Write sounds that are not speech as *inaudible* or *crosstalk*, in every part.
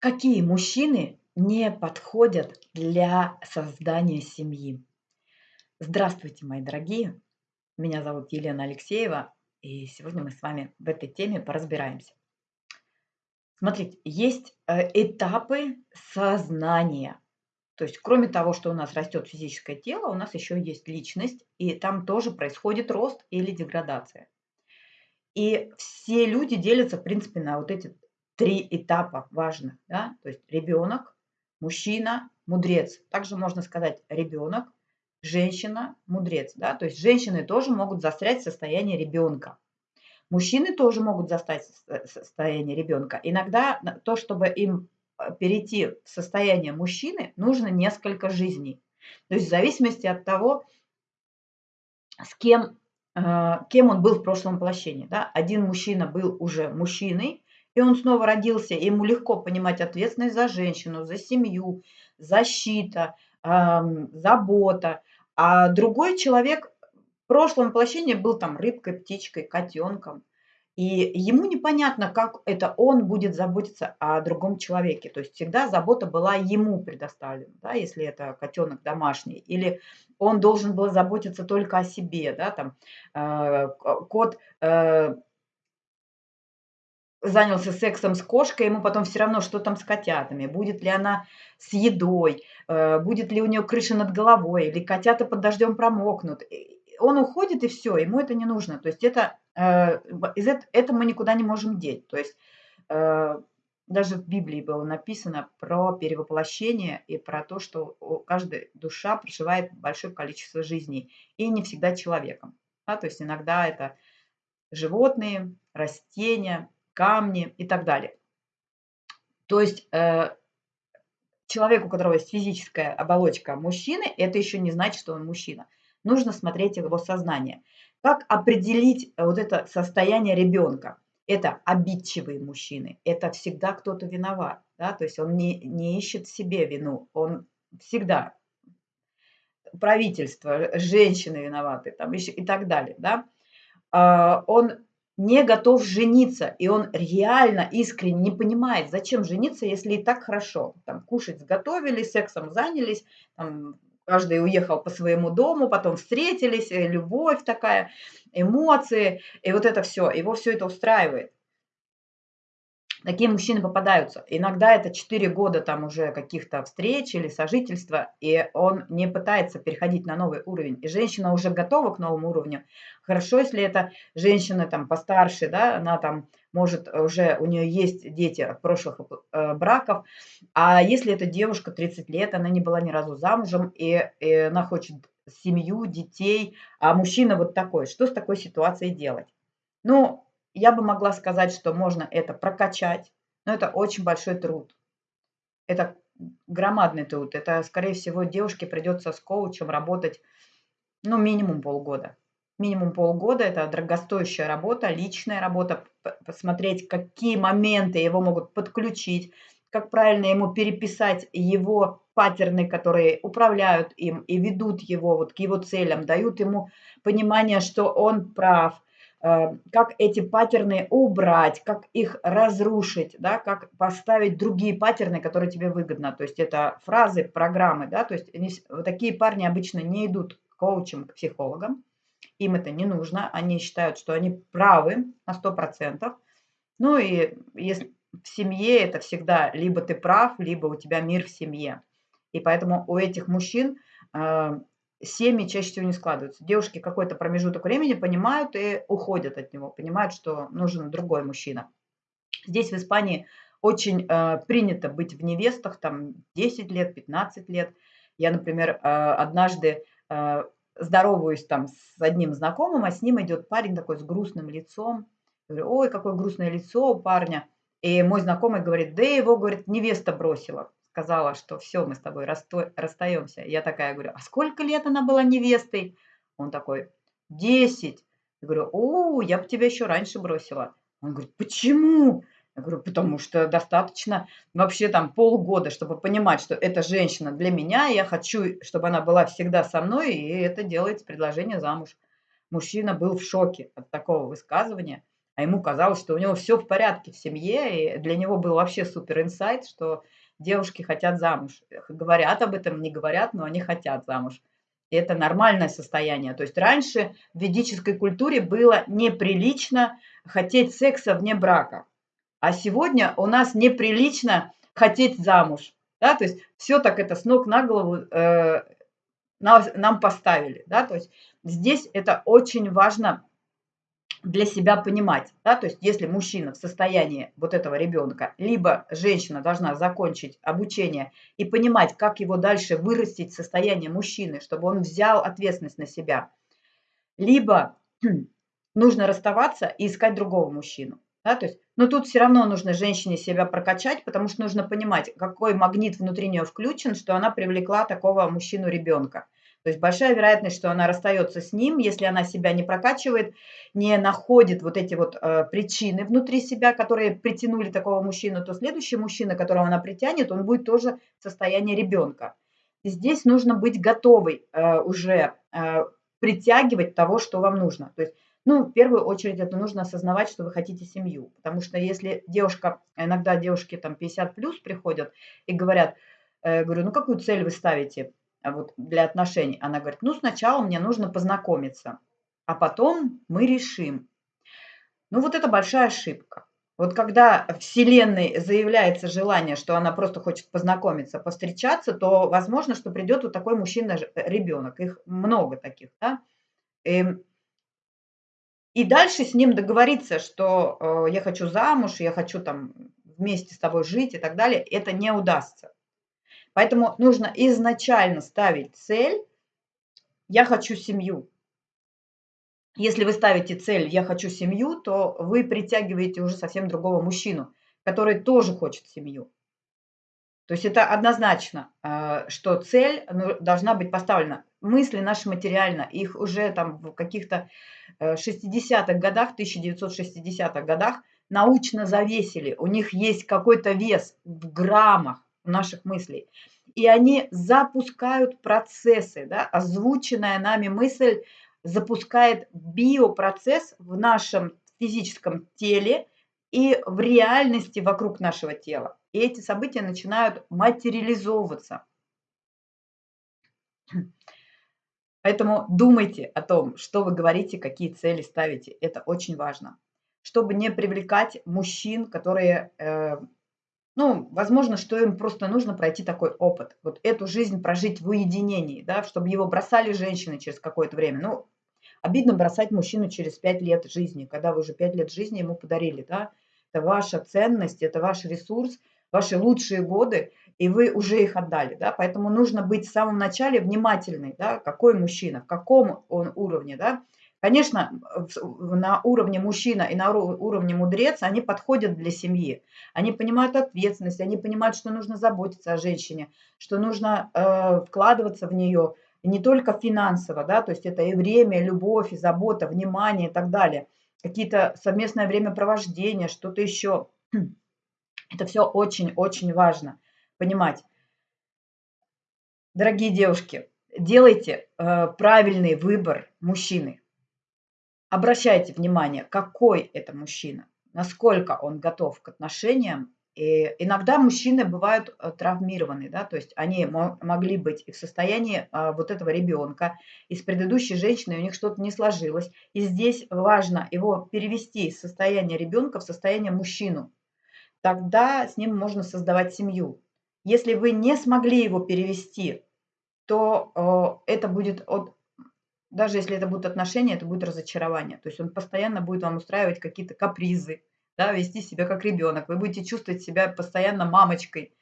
Какие мужчины не подходят для создания семьи? Здравствуйте, мои дорогие! Меня зовут Елена Алексеева, и сегодня мы с вами в этой теме поразбираемся. Смотрите, есть э, этапы сознания. То есть, кроме того, что у нас растет физическое тело, у нас еще есть личность, и там тоже происходит рост или деградация. И все люди делятся, в принципе, на вот эти три этапа важных. Да? То есть ребенок, мужчина, мудрец. Также можно сказать ребенок, женщина, мудрец. Да? То есть женщины тоже могут застрять в состоянии ребенка. Мужчины тоже могут застать в состоянии ребенка. Иногда то, чтобы им э, перейти в состояние мужчины, нужно несколько жизней. То есть в зависимости от того, с кем, э, кем он был в прошлом воплощении. Да? Один мужчина был уже мужчиной, и он снова родился, ему легко понимать ответственность за женщину, за семью, защита, забота. А другой человек в прошлом воплощении был там рыбкой, птичкой, котенком. И ему непонятно, как это он будет заботиться о другом человеке. То есть всегда забота была ему предоставлена, да, если это котенок домашний. Или он должен был заботиться только о себе. Да, там, э, кот э, занялся сексом с кошкой, ему потом все равно, что там с котятами, будет ли она с едой, э, будет ли у нее крыша над головой, или котята под дождем промокнут. Он уходит, и все, ему это не нужно. То есть это, э, из это мы никуда не можем деть. То есть э, даже в Библии было написано про перевоплощение и про то, что каждая душа проживает большое количество жизней, и не всегда человеком. Да? То есть иногда это животные, растения, камни и так далее. То есть э, человек, у которого есть физическая оболочка мужчины, это еще не значит, что он мужчина. Нужно смотреть его сознание. Как определить вот это состояние ребенка? Это обидчивые мужчины, это всегда кто-то виноват. Да? То есть он не, не ищет себе вину, он всегда правительство, женщины виноваты там, и так далее. Да? А, он не готов жениться, и он реально искренне не понимает, зачем жениться, если и так хорошо. Там кушать сготовили, сексом занялись, там, каждый уехал по своему дому, потом встретились, э, любовь такая, эмоции, и вот это все, его все это устраивает. Такие мужчины попадаются. Иногда это 4 года там уже каких-то встреч или сожительства, и он не пытается переходить на новый уровень. И женщина уже готова к новому уровню. Хорошо, если это женщина там постарше, да, она там может уже, у нее есть дети от прошлых э, браков. А если это девушка 30 лет, она не была ни разу замужем, и, и она хочет семью, детей, а мужчина вот такой, что с такой ситуацией делать? Ну, я бы могла сказать, что можно это прокачать, но это очень большой труд. Это громадный труд. Это, скорее всего, девушке придется с коучем работать, ну, минимум полгода. Минимум полгода – это дорогостоящая работа, личная работа, посмотреть, какие моменты его могут подключить, как правильно ему переписать его паттерны, которые управляют им и ведут его вот к его целям, дают ему понимание, что он прав – как эти паттерны убрать, как их разрушить, да, как поставить другие паттерны, которые тебе выгодно. То есть это фразы, программы, да, то есть они, такие парни обычно не идут к коучам, к психологам, им это не нужно, они считают, что они правы на 100%. Ну и если в семье это всегда либо ты прав, либо у тебя мир в семье. И поэтому у этих мужчин э, семьи чаще всего не складываются. Девушки какой-то промежуток времени понимают и уходят от него, понимают, что нужен другой мужчина. Здесь в Испании очень э, принято быть в невестах, там 10 лет, 15 лет. Я, например, э, однажды э, здороваюсь там с одним знакомым, а с ним идет парень такой с грустным лицом. Говорю, ой, какое грустное лицо у парня. И мой знакомый говорит, да его, говорит, невеста бросила сказала, что все, мы с тобой расстаемся. Я такая говорю, а сколько лет она была невестой? Он такой, 10. Я говорю, о, я бы тебя еще раньше бросила. Он говорит, почему? Я говорю, потому что достаточно вообще там полгода, чтобы понимать, что эта женщина для меня, я хочу, чтобы она была всегда со мной, и это делается предложение замуж. Мужчина был в шоке от такого высказывания. а ему казалось, что у него все в порядке в семье, и для него был вообще супер инсайт, что девушки хотят замуж. Говорят об этом, не говорят, но они хотят замуж. И это нормальное состояние. То есть раньше в ведической культуре было неприлично хотеть секса вне брака. А сегодня у нас неприлично хотеть замуж. Да? То есть все так это с ног на голову э, нам поставили. Да? То есть здесь это очень важно для себя понимать, да, то есть если мужчина в состоянии вот этого ребенка, либо женщина должна закончить обучение и понимать, как его дальше вырастить состояние мужчины, чтобы он взял ответственность на себя, либо *clears throat* нужно расставаться и искать другого мужчину. Да, то есть, но тут все равно нужно женщине себя прокачать, потому что нужно понимать, какой магнит внутри нее включен, что она привлекла такого мужчину-ребенка. То есть большая вероятность, что она расстается с ним, если она себя не прокачивает, не находит вот эти вот э, причины внутри себя, которые притянули такого мужчину, то следующий мужчина, которого она притянет, он будет тоже в состоянии ребенка. И здесь нужно быть готовой э, уже э, притягивать того, что вам нужно. То есть, ну, в первую очередь это нужно осознавать, что вы хотите семью. Потому что если девушка, иногда девушки там 50 плюс приходят и говорят, э, говорю, ну какую цель вы ставите? А вот для отношений. Она говорит, ну сначала мне нужно познакомиться, а потом мы решим. Ну вот это большая ошибка. Вот когда Вселенной заявляется желание, что она просто хочет познакомиться, повстречаться, то возможно, что придет вот такой мужчина-ребенок. Их много таких, да. И, эм, и дальше с ним договориться, что э, я хочу замуж, я хочу там вместе с тобой жить и так далее, это не удастся. Поэтому нужно изначально ставить цель «я хочу семью». Если вы ставите цель «я хочу семью», то вы притягиваете уже совсем другого мужчину, который тоже хочет семью. То есть это однозначно, э, что цель ну, должна быть поставлена. Мысли наши материально, их уже там в каких-то 60-х э, годах, 1960-х годах научно завесили. У них есть какой-то вес в граммах наших мыслей. И они запускают процессы, да, озвученная нами мысль запускает биопроцесс в нашем физическом теле и в реальности вокруг нашего тела. И эти события начинают материализовываться. Поэтому думайте о том, что вы говорите, какие цели ставите. Это очень важно. Чтобы не привлекать мужчин, которые э, ну, возможно, что им просто нужно пройти такой опыт. Вот эту жизнь прожить в уединении, да, чтобы его бросали женщины через какое-то время. Ну, обидно бросать мужчину через 5 лет жизни, когда вы уже 5 лет жизни ему подарили, да. Это ваша ценность, это ваш ресурс, ваши лучшие годы, и вы уже их отдали, да. Поэтому нужно быть в самом начале внимательной, да, какой мужчина, в каком он уровне, да. Конечно, на уровне мужчина и на уровне мудрец они подходят для семьи. Они понимают ответственность, они понимают, что нужно заботиться о женщине, что нужно э, вкладываться в нее не только финансово, да, то есть это и время, и любовь, и забота, внимание и так далее. Какие-то совместное времяпровождение, что-то еще. *clears throat* Это все очень-очень важно понимать. Дорогие девушки, делайте э, правильный выбор мужчины обращайте внимание, какой это мужчина, насколько он готов к отношениям. И иногда мужчины бывают э, травмированы, да, то есть они могли быть и в состоянии а, вот этого ребенка, и с предыдущей женщиной у них что-то не сложилось. И здесь важно его перевести из состояния ребенка в состояние мужчину. Тогда с ним можно создавать семью. Если вы не смогли его перевести, то э, это будет от даже если это будут отношения, это будет разочарование. То есть он постоянно будет вам устраивать какие-то капризы, да, вести себя как ребенок. Вы будете чувствовать себя постоянно мамочкой.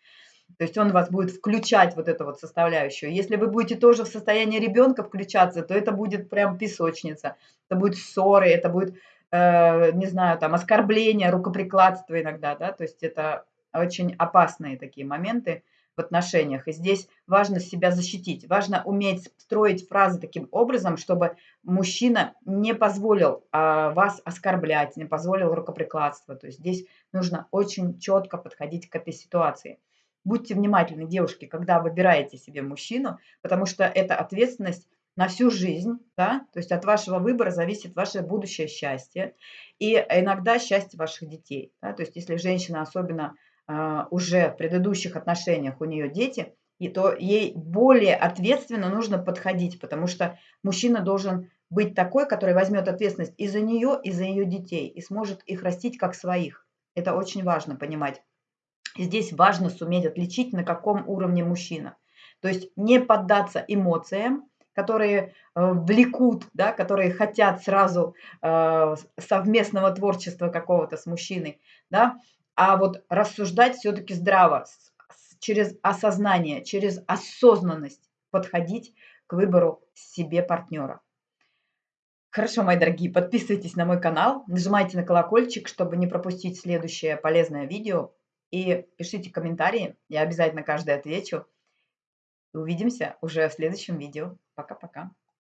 То есть он вас будет включать вот эту вот составляющую. Если вы будете тоже в состоянии ребенка включаться, то это будет прям песочница. Это будет ссоры, это будет, э, не знаю, там оскорбление, рукоприкладство иногда, да. То есть это очень опасные такие моменты в отношениях. И здесь важно себя защитить, важно уметь строить фразы таким образом, чтобы мужчина не позволил а, вас оскорблять, не позволил рукоприкладство. То есть здесь нужно очень четко подходить к этой ситуации. Будьте внимательны, девушки, когда выбираете себе мужчину, потому что эта ответственность на всю жизнь, да, то есть от вашего выбора зависит ваше будущее счастье и иногда счастье ваших детей. Да, то есть если женщина особенно уже в предыдущих отношениях у нее дети, и то ей более ответственно нужно подходить, потому что мужчина должен быть такой, который возьмет ответственность и за нее, и за ее детей, и сможет их растить как своих. Это очень важно понимать. Здесь важно суметь отличить, на каком уровне мужчина. То есть не поддаться эмоциям, которые э, влекут, да, которые хотят сразу э, совместного творчества какого-то с мужчиной, да, а вот рассуждать все-таки здраво, через осознание, через осознанность подходить к выбору себе партнера. Хорошо, мои дорогие, подписывайтесь на мой канал, нажимайте на колокольчик, чтобы не пропустить следующее полезное видео. И пишите комментарии, я обязательно каждый отвечу. Увидимся уже в следующем видео. Пока-пока.